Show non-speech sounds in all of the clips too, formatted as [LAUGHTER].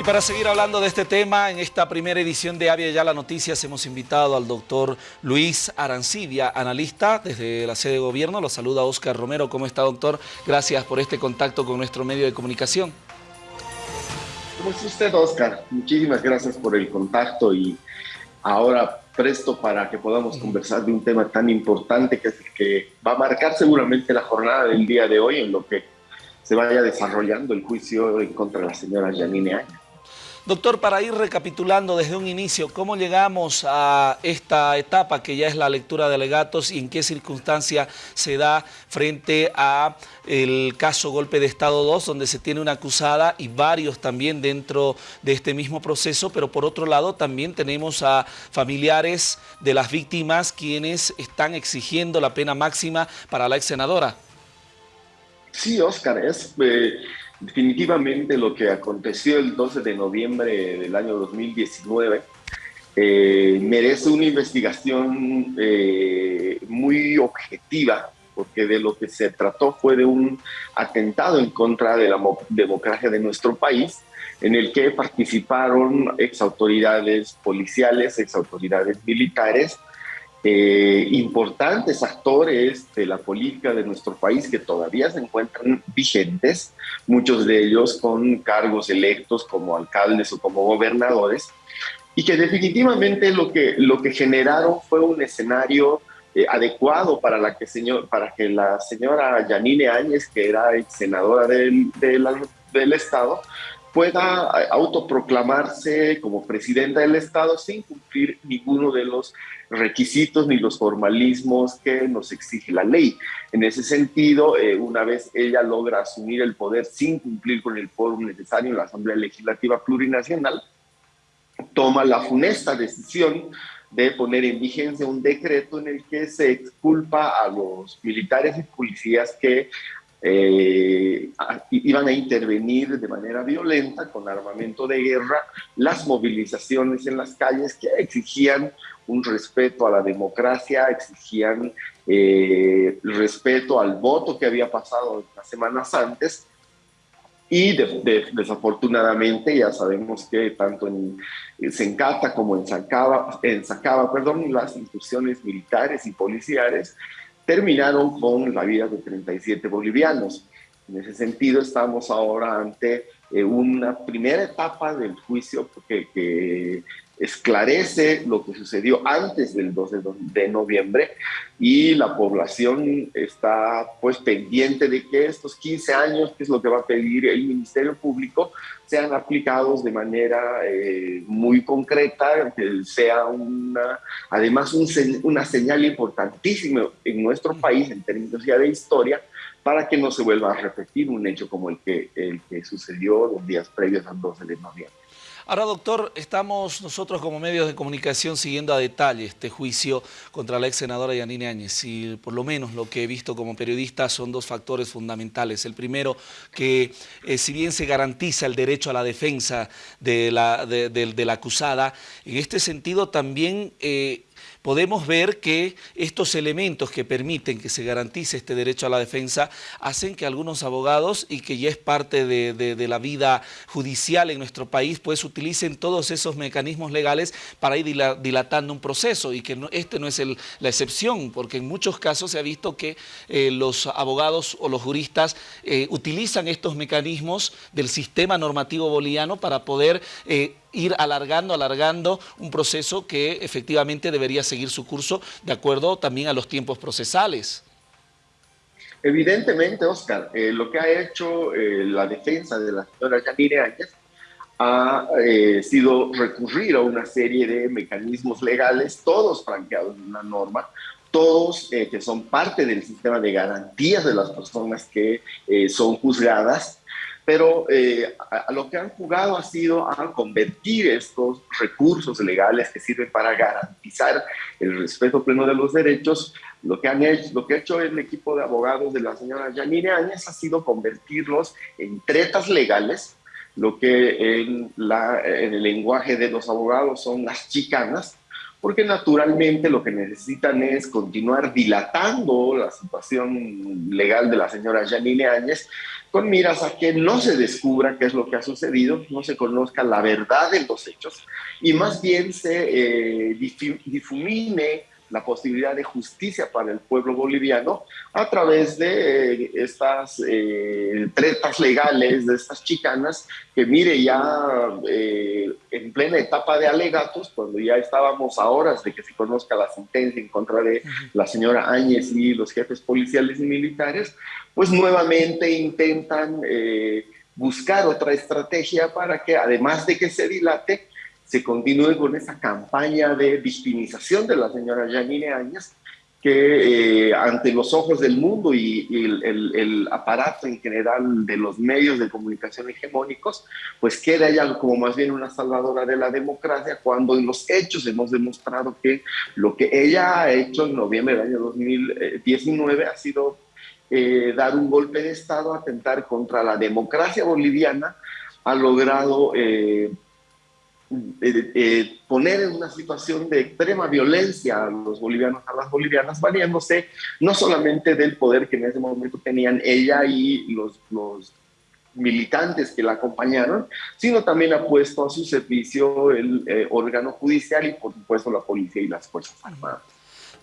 Y para seguir hablando de este tema, en esta primera edición de Avia Ya la Noticias hemos invitado al doctor Luis Arancibia, analista desde la sede de gobierno. Lo saluda Oscar Romero. ¿Cómo está, doctor? Gracias por este contacto con nuestro medio de comunicación. ¿Cómo está usted, Oscar? Muchísimas gracias por el contacto y ahora presto para que podamos conversar de un tema tan importante que es el que va a marcar seguramente la jornada del día de hoy en lo que se vaya desarrollando el juicio en contra de la señora Janine Áñez. Doctor, para ir recapitulando desde un inicio, ¿cómo llegamos a esta etapa que ya es la lectura de alegatos y en qué circunstancia se da frente a el caso Golpe de Estado 2, donde se tiene una acusada y varios también dentro de este mismo proceso, pero por otro lado también tenemos a familiares de las víctimas quienes están exigiendo la pena máxima para la ex senadora? Sí, Oscar, es... Eh, Definitivamente lo que aconteció el 12 de noviembre del año 2019 eh, merece una investigación eh, muy objetiva, porque de lo que se trató fue de un atentado en contra de la democracia de nuestro país, en el que participaron ex autoridades policiales, ex autoridades militares, eh, importantes actores de la política de nuestro país que todavía se encuentran vigentes, muchos de ellos con cargos electos como alcaldes o como gobernadores, y que definitivamente lo que, lo que generaron fue un escenario eh, adecuado para, la que señor, para que la señora Yanine Áñez, que era ex senadora del, del Estado, pueda autoproclamarse como presidenta del Estado sin cumplir ninguno de los requisitos ni los formalismos que nos exige la ley. En ese sentido, eh, una vez ella logra asumir el poder sin cumplir con el foro necesario en la Asamblea Legislativa Plurinacional, toma la funesta decisión de poner en vigencia un decreto en el que se exculpa a los militares y policías que eh, iban a intervenir de manera violenta con armamento de guerra las movilizaciones en las calles que exigían un respeto a la democracia, exigían eh, respeto al voto que había pasado las semanas antes. Y desafortunadamente ya sabemos que tanto en, Sencata como en Sacaba, en Sacaba perdón, las instituciones militares y policiales terminaron con la vida de 37 bolivianos. En ese sentido, estamos ahora ante eh, una primera etapa del juicio que, que esclarece lo que sucedió antes del 12 de noviembre y la población está pues pendiente de que estos 15 años, que es lo que va a pedir el Ministerio Público, sean aplicados de manera eh, muy concreta, que sea una, además una señal importantísima en nuestro país en términos ya de historia, para que no se vuelva a repetir un hecho como el que, el que sucedió los días previos al 12 de noviembre. Ahora, doctor, estamos nosotros como medios de comunicación siguiendo a detalle este juicio contra la ex senadora Yanine Áñez y por lo menos lo que he visto como periodista son dos factores fundamentales. El primero, que eh, si bien se garantiza el derecho a la defensa de la, de, la acusada, en este sentido también... Eh, podemos ver que estos elementos que permiten que se garantice este derecho a la defensa hacen que algunos abogados, y que ya es parte de, la vida judicial en nuestro país, pues utilicen todos esos mecanismos legales para ir dilatando un proceso y que este no es la excepción, porque en muchos casos se ha visto que eh, los abogados o los juristas eh, utilizan estos mecanismos del sistema normativo boliviano para poder eh, ir alargando, alargando un proceso que efectivamente debería seguir su curso de acuerdo también a los tiempos procesales. Evidentemente, Oscar, eh, lo que ha hecho eh, la defensa de la señora Yanire Áñez ha eh, sido recurrir a una serie de mecanismos legales, todos franqueados en una norma, todos que son parte del sistema de garantías de las personas que son juzgadas pero eh, a, lo que han jugado ha sido a convertir estos recursos legales que sirven para garantizar el respeto pleno de los derechos. Lo que, han hecho, lo que ha hecho el equipo de abogados de la señora Yanine Áñez ha sido convertirlos en tretas legales, lo que en, la, en el lenguaje de los abogados son las chicanas, porque naturalmente lo que necesitan es continuar dilatando la situación legal de la señora Janine Áñez con miras a que no se descubra qué es lo que ha sucedido, no se conozca la verdad de los hechos y más bien se eh, difumine la posibilidad de justicia para el pueblo boliviano a través de eh, estas eh, tretas legales, de estas chicanas, que mire ya eh, en plena etapa de alegatos, cuando ya estábamos a horas de que se conozca la sentencia en contra de la señora Áñez y los jefes policiales y militares, pues nuevamente intentan buscar otra estrategia para que además de que se dilate, se continúe con esa campaña de victimización de la señora Janine Áñez, que eh, ante los ojos del mundo y, el, aparato en general de los medios de comunicación hegemónicos, pues queda ella como más bien una salvadora de la democracia, cuando en los hechos hemos demostrado que lo que ella ha hecho en noviembre del año 2019 ha sido eh, dar un golpe de Estado, atentar contra la democracia boliviana, ha logrado... Eh, eh, eh, poner en una situación de extrema violencia a los bolivianos, a las bolivianas, valiéndose no solamente del poder que en ese momento tenían ella y los, los militantes que la acompañaron, sino también ha puesto a su servicio el eh, órgano judicial y por supuesto la policía y las Fuerzas Armadas.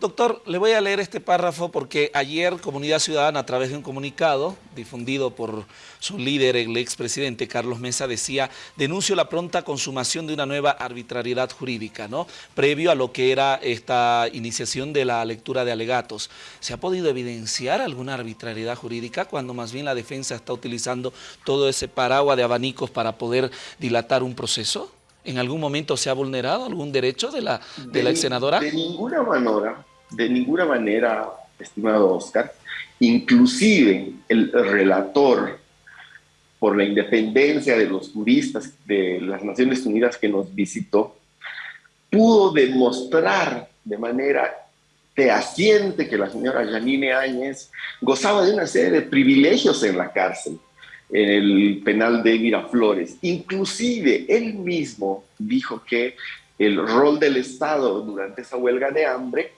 Doctor, le voy a leer este párrafo porque ayer Comunidad Ciudadana, a través de un comunicado difundido por su líder, el expresidente Carlos Mesa, decía, denuncio la pronta consumación de una nueva arbitrariedad jurídica, ¿no? Previo a lo que era esta iniciación de la lectura de alegatos. ¿Se ha podido evidenciar alguna arbitrariedad jurídica cuando más bien la defensa está utilizando todo ese paraguas de abanicos para poder dilatar un proceso? ¿En algún momento se ha vulnerado algún derecho de la, de, la ex senadora? De ninguna manera, de ninguna manera, estimado Oscar. Inclusive el relator por la independencia de los juristas de las Naciones Unidas que nos visitó, pudo demostrar de manera fehaciente que la señora Janine Áñez gozaba de una serie de privilegios en la cárcel en el penal de Miraflores. Inclusive él mismo dijo que el rol del Estado durante esa huelga de hambre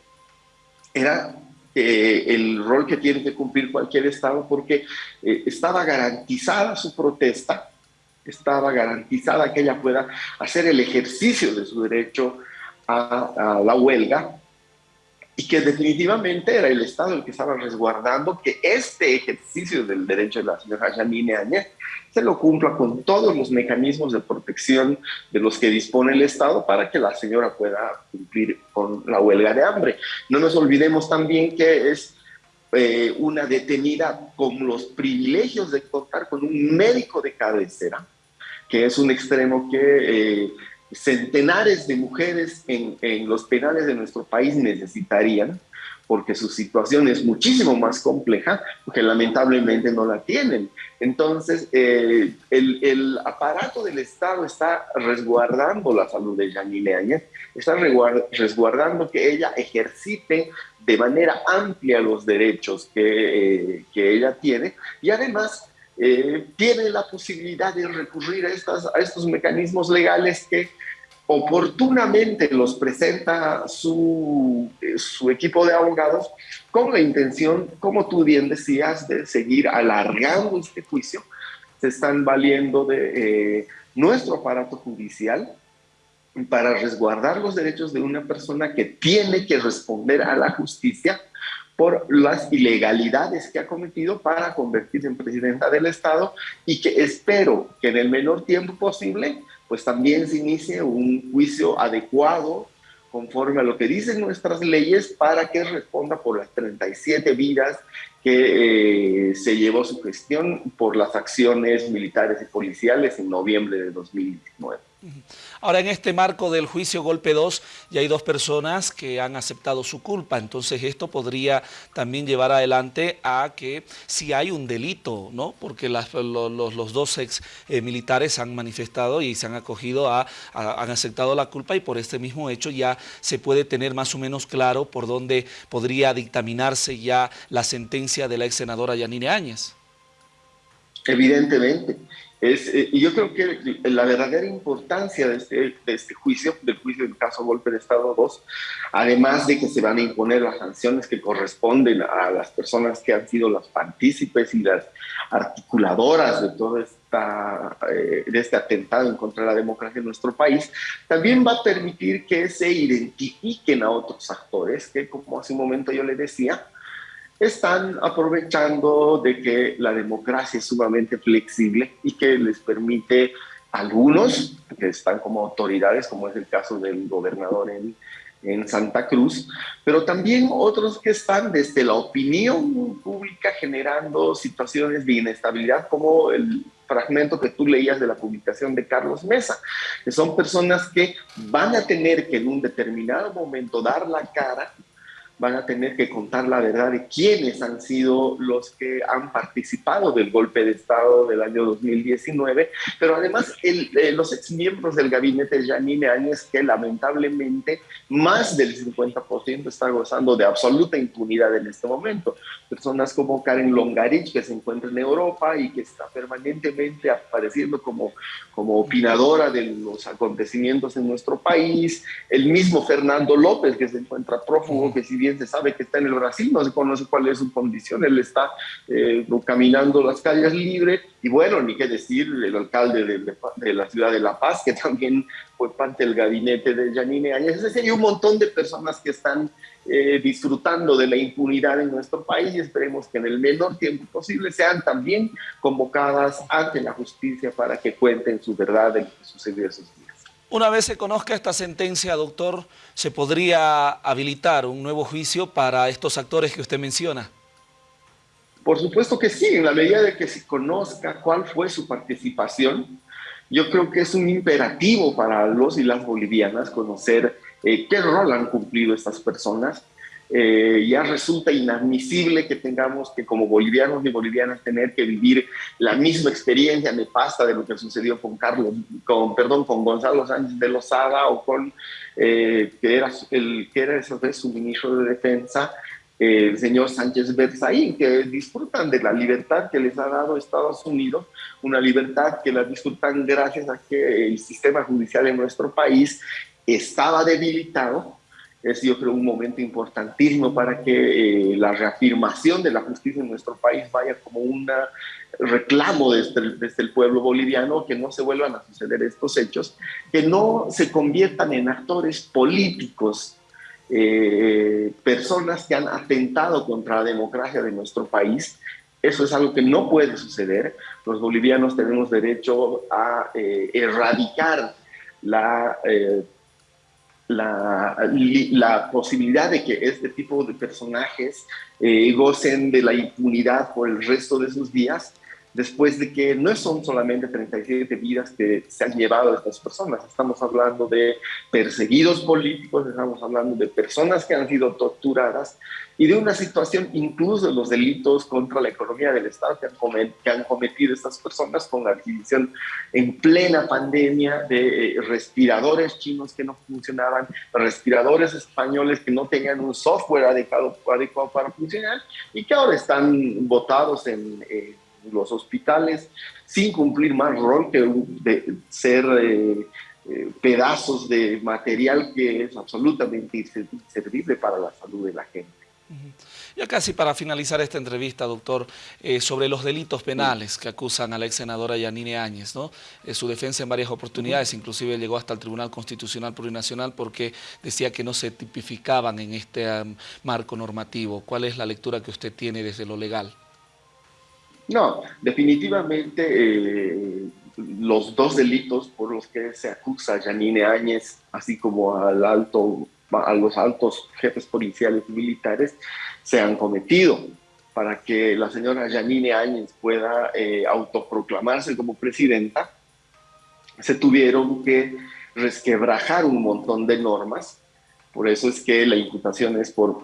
era eh, el rol que tiene que cumplir cualquier Estado porque eh, estaba garantizada su protesta, estaba garantizada que ella pueda hacer el ejercicio de su derecho a la huelga y que definitivamente era el Estado el que estaba resguardando que este ejercicio del derecho de la señora Janine Áñez se lo cumpla con todos los mecanismos de protección de los que dispone el Estado para que la señora pueda cumplir con la huelga de hambre. No nos olvidemos también que es eh, una detenida con los privilegios de contar con un médico de cabecera, que es un extremo que... Eh, centenares de mujeres en, los penales de nuestro país necesitarían, porque su situación es muchísimo más compleja, porque lamentablemente no la tienen. Entonces, eh, el, aparato del Estado está resguardando la salud de Janine Áñez, está resguardando que ella ejercite de manera amplia los derechos que, eh, que ella tiene y además eh, tiene la posibilidad de recurrir a, estas, a estos mecanismos legales que oportunamente los presenta su, eh, su equipo de abogados con la intención, como tú bien decías, de seguir alargando este juicio. Se están valiendo de eh, nuestro aparato judicial para resguardar los derechos de una persona que tiene que responder a la justicia por las ilegalidades que ha cometido para convertirse en presidenta del Estado y que espero que en el menor tiempo posible pues también se inicie un juicio adecuado conforme a lo que dicen nuestras leyes para que responda por las 37 vidas que eh, se llevó su gestión por las acciones militares y policiales en noviembre de 2019. Ahora, en este marco del juicio golpe 2, ya hay dos personas que han aceptado su culpa, entonces esto podría también llevar adelante a que si hay un delito, ¿no? Porque los, dos ex eh, militares han manifestado y se han acogido a, han aceptado la culpa y por este mismo hecho ya se puede tener más o menos claro por dónde podría dictaminarse ya la sentencia de la ex senadora Yanine Áñez. Evidentemente. Es, eh, y yo creo que la verdadera importancia de este, de este juicio, del juicio del caso Golpe de Estado 2, además de que se van a imponer las sanciones que corresponden a las personas que han sido las partícipes y las articuladoras de todo esta, eh, de este atentado en contra de la democracia en nuestro país, también va a permitir que se identifiquen a otros actores que, como hace un momento yo le decía, están aprovechando de que la democracia es sumamente flexible y que les permite a algunos que están como autoridades, como es el caso del gobernador en, en Santa Cruz, pero también otros que están desde la opinión pública generando situaciones de inestabilidad, como el fragmento que tú leías de la publicación de Carlos Mesa, que son personas que van a tener que en un determinado momento dar la cara van a tener que contar la verdad de quiénes han sido los que han participado del golpe de Estado del año 2019, pero además el, eh, los exmiembros del gabinete de Janine Áñez, que lamentablemente más del 50% está gozando de absoluta impunidad en este momento. Personas como Karen Longarich, que se encuentra en Europa y que está permanentemente apareciendo como, como opinadora de los acontecimientos en nuestro país, el mismo Fernando López, que se encuentra prófugo, que si bien se sabe que está en el Brasil, no se conoce cuál es su condición, él está eh, caminando las calles libre, y bueno, ni qué decir, el alcalde de, la ciudad de La Paz, que [LAUGHS] también fue parte del gabinete de Janine Áñez, es decir, hay un montón de personas que están eh, disfrutando de la impunidad en nuestro país y esperemos que en el menor tiempo posible sean también convocadas ante la justicia para que cuenten su verdad de lo que sucedió esos días. Una vez se conozca esta sentencia, doctor, ¿se podría habilitar un nuevo juicio para estos actores que usted menciona? Por supuesto que sí, en la medida de que se conozca cuál fue su participación, yo creo que es un imperativo para los y las bolivianas conocer eh, qué rol han cumplido estas personas, eh, ya resulta inadmisible que tengamos que como bolivianos y bolivianas tener que vivir la misma experiencia nefasta de lo que sucedió con Carlos, con, perdón, con Gonzalo Sánchez de Lozada o con, eh, que, era el, que era esa vez su ministro de Defensa, el señor Sánchez Berzaín, que disfrutan de la libertad que les ha dado Estados Unidos, una libertad que la disfrutan gracias a que el sistema judicial en nuestro país estaba debilitado es yo creo un momento importantísimo para que eh, la reafirmación de la justicia en nuestro país vaya como un reclamo desde, desde, el pueblo boliviano, que no se vuelvan a suceder estos hechos, que no se conviertan en actores políticos, eh, personas que han atentado contra la democracia de nuestro país. Eso es algo que no puede suceder. Los bolivianos tenemos derecho a eh, erradicar la la, posibilidad de que este tipo de personajes eh, gocen de la impunidad por el resto de sus días después de que no son solamente 37 vidas que se han llevado estas personas, estamos hablando de perseguidos políticos, estamos hablando de personas que han sido torturadas y de una situación incluso de los delitos contra la economía del Estado que han, cometido estas personas con la adquisición en plena pandemia de eh, respiradores chinos que no funcionaban, respiradores españoles que no tenían un software adecuado, adecuado para funcionar y que ahora están votados en... Eh, los hospitales sin cumplir más rol que de ser eh, eh, pedazos de material que es absolutamente inservible para la salud de la gente. Ya casi para finalizar esta entrevista, doctor, eh, sobre los delitos penales que acusan a la ex senadora Yanine Áñez, ¿no? su defensa en varias oportunidades, inclusive llegó hasta el Tribunal Constitucional Plurinacional porque decía que no se tipificaban en este marco normativo. ¿Cuál es la lectura que usted tiene desde lo legal? No, definitivamente eh, los dos delitos por los que se acusa a Janine Áñez, así como a los altos jefes policiales y militares, se han cometido para que la señora Janine Áñez pueda eh, autoproclamarse como presidenta, se tuvieron que resquebrajar un montón de normas, por eso es que la imputación es por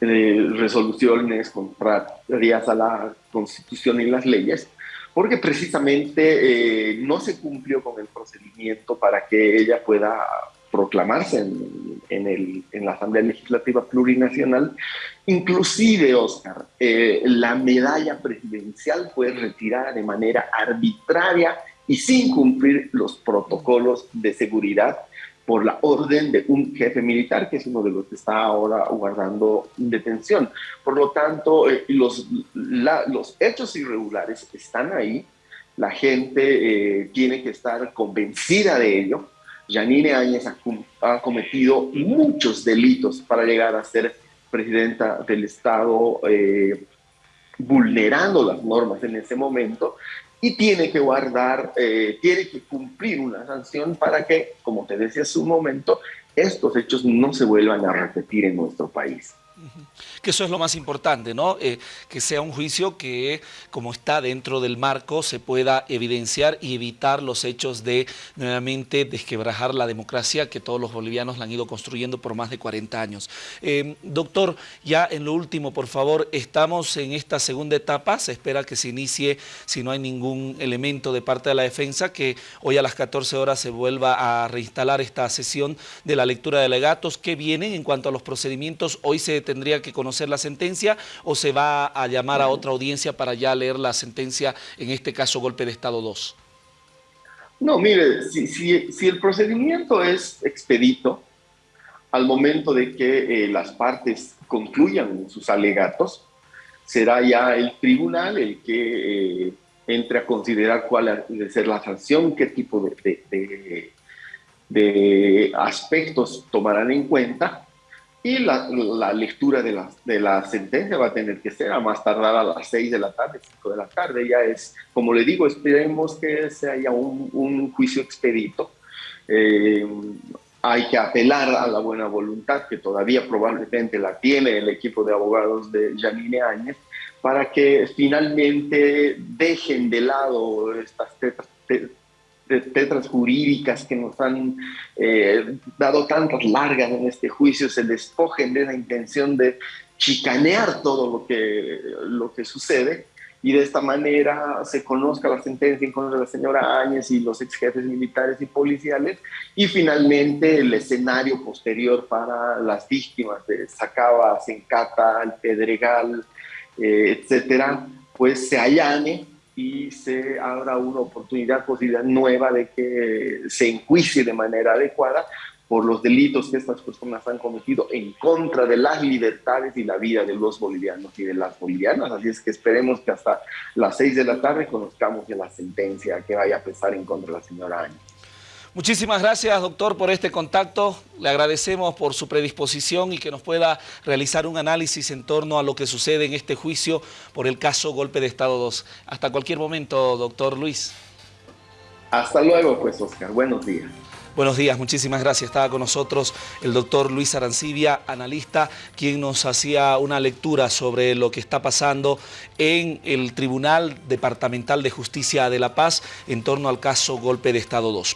eh, resoluciones contrarias a la Constitución y las leyes, porque precisamente eh, no se cumplió con el procedimiento para que ella pueda proclamarse en, el, en la Asamblea Legislativa Plurinacional. Inclusive, Oscar, eh, la medalla presidencial fue retirada de manera arbitraria y sin cumplir los protocolos de seguridad por la orden de un jefe militar, que es uno de los que está ahora guardando detención. Por lo tanto, eh, los, los hechos irregulares están ahí, la gente eh, tiene que estar convencida de ello. Janine Áñez ha, cometido muchos delitos para llegar a ser presidenta del Estado, eh, vulnerando las normas en ese momento, y tiene que guardar, eh, tiene que cumplir una sanción para que, como te decía hace un momento, estos hechos no se vuelvan a repetir en nuestro país. Que eso es lo más importante, ¿no? Eh, que sea un juicio que, como está dentro del marco, se pueda evidenciar y evitar los hechos de nuevamente desquebrajar la democracia que todos los bolivianos la han ido construyendo por más de 40 años. Eh, doctor, ya en lo último, por favor, estamos en esta segunda etapa, se espera que se inicie, si no hay ningún elemento de parte de la defensa, que hoy a las 14 horas se vuelva a reinstalar esta sesión de la lectura de legatos que vienen en cuanto a los procedimientos. Hoy se tendría que conocer la sentencia o se va a llamar a otra audiencia para ya leer la sentencia, en este caso golpe de Estado 2? No, mire, si, si, el procedimiento es expedito, al momento de que eh, las partes concluyan sus alegatos, será ya el tribunal el que eh, entre a considerar cuál debe ser la sanción, qué tipo de, de, de aspectos tomarán en cuenta y la, lectura de la, sentencia va a tener que ser a más tardar a las 6 de la tarde, 5 de la tarde. Ya es, como le digo, esperemos que se haya un, un juicio expedito. Eh, hay que apelar a la buena voluntad, que todavía probablemente la tiene el equipo de abogados de Janine Áñez, para que finalmente dejen de lado estas tetras jurídicas que nos han eh, dado tantas largas en este juicio se despojen de la intención de chicanear todo lo que, lo que sucede y de esta manera se conozca la sentencia en contra de la señora Áñez y los ex jefes militares y policiales y finalmente el escenario posterior para las víctimas de Sacaba, Sencata, El Pedregal, eh, etcétera, pues se allane y se abra una oportunidad, posibilidad nueva de que se enjuicie de manera adecuada por los delitos que estas personas han cometido en contra de las libertades y la vida de los bolivianos y de las bolivianas. Así es que esperemos que hasta las seis de la tarde conozcamos ya la sentencia que vaya a pesar en contra de la señora Áñez. Muchísimas gracias, doctor, por este contacto. Le agradecemos por su predisposición y que nos pueda realizar un análisis en torno a lo que sucede en este juicio por el caso Golpe de Estado 2. Hasta cualquier momento, doctor Luis. Hasta luego, pues, Oscar. Buenos días. Buenos días, muchísimas gracias. Estaba con nosotros el doctor Luis Arancibia, analista, quien nos hacía una lectura sobre lo que está pasando en el Tribunal Departamental de Justicia de La Paz en torno al caso Golpe de Estado 2.